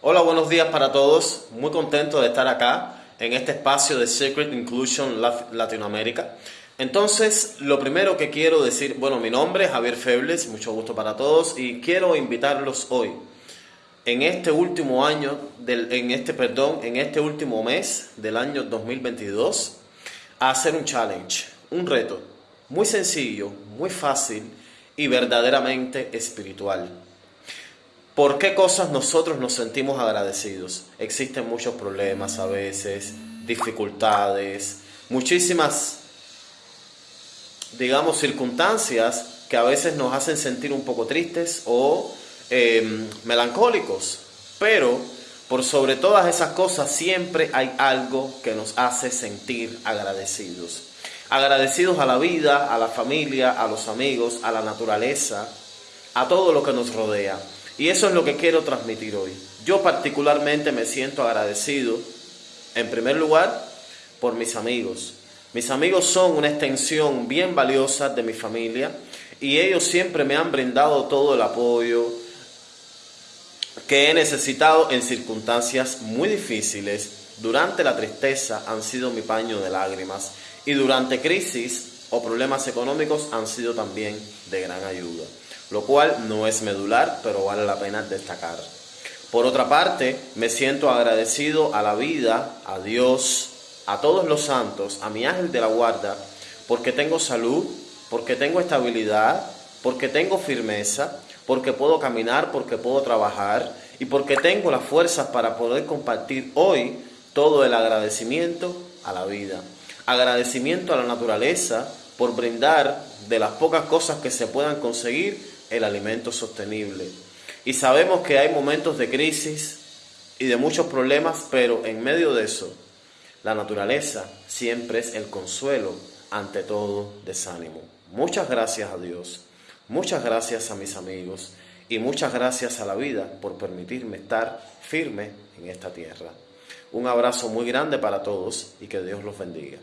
Hola, buenos días para todos. Muy contento de estar acá en este espacio de Secret Inclusion Latinoamérica. Entonces, lo primero que quiero decir, bueno, mi nombre es Javier Febles, mucho gusto para todos y quiero invitarlos hoy en este último año del, en este perdón, en este último mes del año 2022 a hacer un challenge, un reto muy sencillo, muy fácil y verdaderamente espiritual. ¿Por qué cosas nosotros nos sentimos agradecidos? Existen muchos problemas a veces, dificultades, muchísimas, digamos, circunstancias que a veces nos hacen sentir un poco tristes o em, melancólicos. Pero por sobre todas esas cosas siempre hay algo que nos hace sentir agradecidos. Agradecidos a la vida, a la familia, a los amigos, a la naturaleza, a todo lo que nos rodea. Y eso es lo que quiero transmitir hoy. Yo particularmente me siento agradecido, en primer lugar, por mis amigos. Mis amigos son una extensión bien valiosa de mi familia y ellos siempre me han brindado todo el apoyo que he necesitado en circunstancias muy difíciles. Durante la tristeza han sido mi paño de lágrimas y durante crisis o problemas económicos han sido también de gran ayuda lo cual no es medular, pero vale la pena destacar. Por otra parte, me siento agradecido a la vida, a Dios, a todos los santos, a mi ángel de la guarda, porque tengo salud, porque tengo estabilidad, porque tengo firmeza, porque puedo caminar, porque puedo trabajar y porque tengo las fuerzas para poder compartir hoy todo el agradecimiento a la vida. Agradecimiento a la naturaleza por brindar de las pocas cosas que se puedan conseguir el alimento sostenible. Y sabemos que hay momentos de crisis y de muchos problemas, pero en medio de eso, la naturaleza siempre es el consuelo ante todo desánimo. Muchas gracias a Dios, muchas gracias a mis amigos y muchas gracias a la vida por permitirme estar firme en esta tierra. Un abrazo muy grande para todos y que Dios los bendiga.